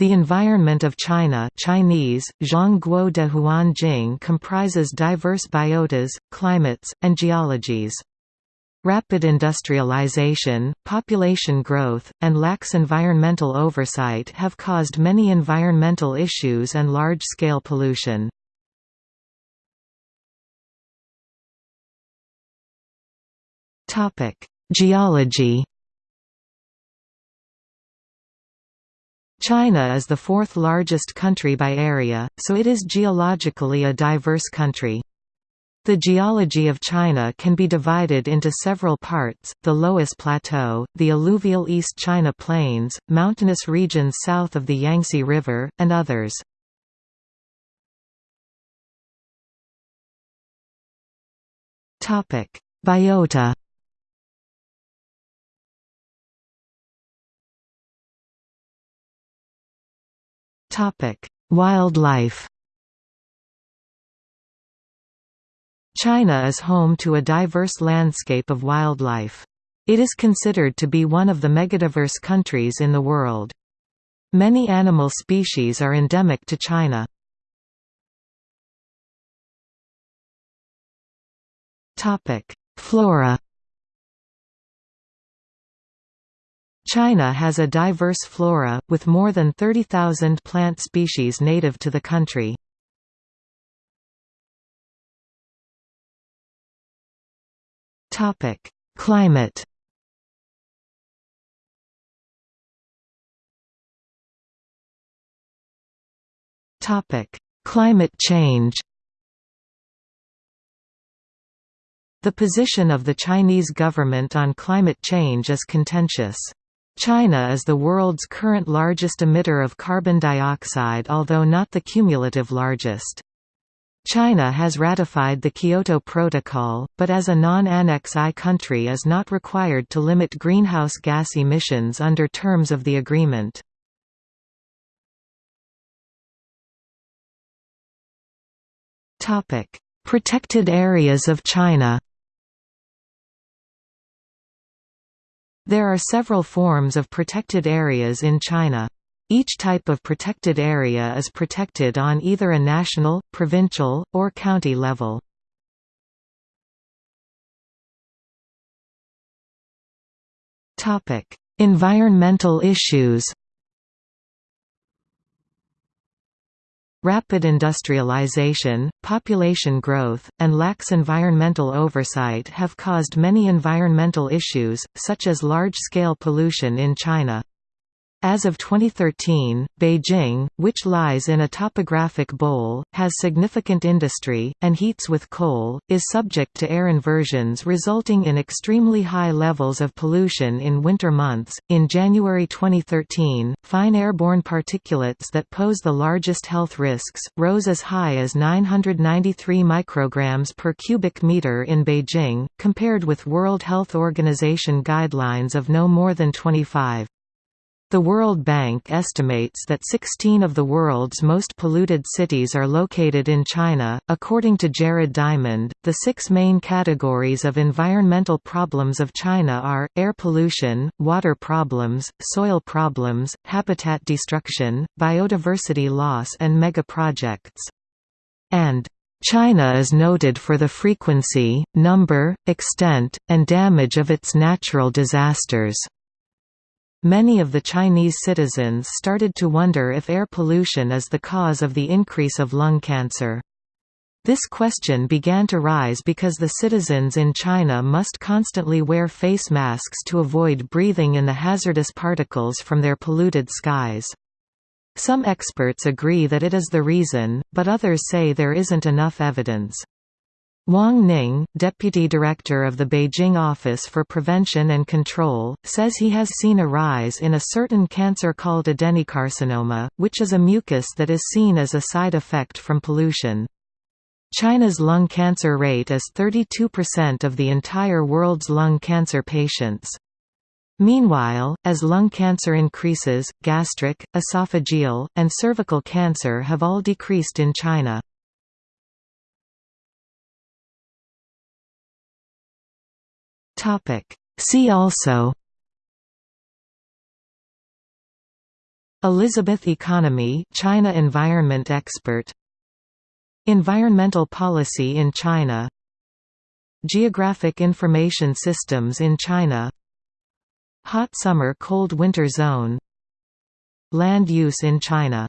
The environment of China Chinese, Zhongguo de Huanjing comprises diverse biotas, climates, and geologies. Rapid industrialization, population growth, and lax environmental oversight have caused many environmental issues and large-scale pollution. Geology China is the fourth largest country by area, so it is geologically a diverse country. The geology of China can be divided into several parts, the Loess Plateau, the alluvial East China Plains, mountainous regions south of the Yangtze River, and others. Biota Wildlife China is home to a diverse landscape of wildlife. It is considered to be one of the megadiverse countries in the world. Many animal species are endemic to China. Flora China has a diverse flora, with more than 30,000 plant species native to the country. Climate Climate change The position of the Chinese government on climate change is contentious. China is the world's current largest emitter of carbon dioxide although not the cumulative largest. China has ratified the Kyoto Protocol, but as a non-Annex I country is not required to limit greenhouse gas emissions under terms of the agreement. Protected areas of China There are several forms of protected areas in China. Each type of protected area is protected on either a national, provincial, or county level. environmental issues Rapid industrialization, population growth, and lax environmental oversight have caused many environmental issues, such as large-scale pollution in China. As of 2013, Beijing, which lies in a topographic bowl, has significant industry, and heats with coal, is subject to air inversions resulting in extremely high levels of pollution in winter months. In January 2013, fine airborne particulates that pose the largest health risks rose as high as 993 micrograms per cubic meter in Beijing, compared with World Health Organization guidelines of no more than 25. The World Bank estimates that 16 of the world's most polluted cities are located in China. According to Jared Diamond, the six main categories of environmental problems of China are air pollution, water problems, soil problems, habitat destruction, biodiversity loss, and megaprojects. And China is noted for the frequency, number, extent, and damage of its natural disasters. Many of the Chinese citizens started to wonder if air pollution is the cause of the increase of lung cancer. This question began to rise because the citizens in China must constantly wear face masks to avoid breathing in the hazardous particles from their polluted skies. Some experts agree that it is the reason, but others say there isn't enough evidence. Wang Ning, deputy director of the Beijing Office for Prevention and Control, says he has seen a rise in a certain cancer called adenocarcinoma, which is a mucus that is seen as a side effect from pollution. China's lung cancer rate is 32% of the entire world's lung cancer patients. Meanwhile, as lung cancer increases, gastric, esophageal, and cervical cancer have all decreased in China. See also Elizabeth Economy China environment expert Environmental policy in China Geographic information systems in China Hot summer cold winter zone Land use in China